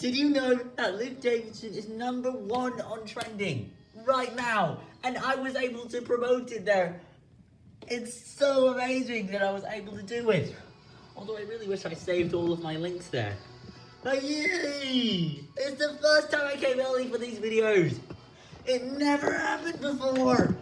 Did you know that Liv Davidson is number one on trending right now? And I was able to promote it there. It's so amazing that I was able to do it. Although I really wish I saved all of my links there. But yay! It's the first time I came early for these videos. It never happened before.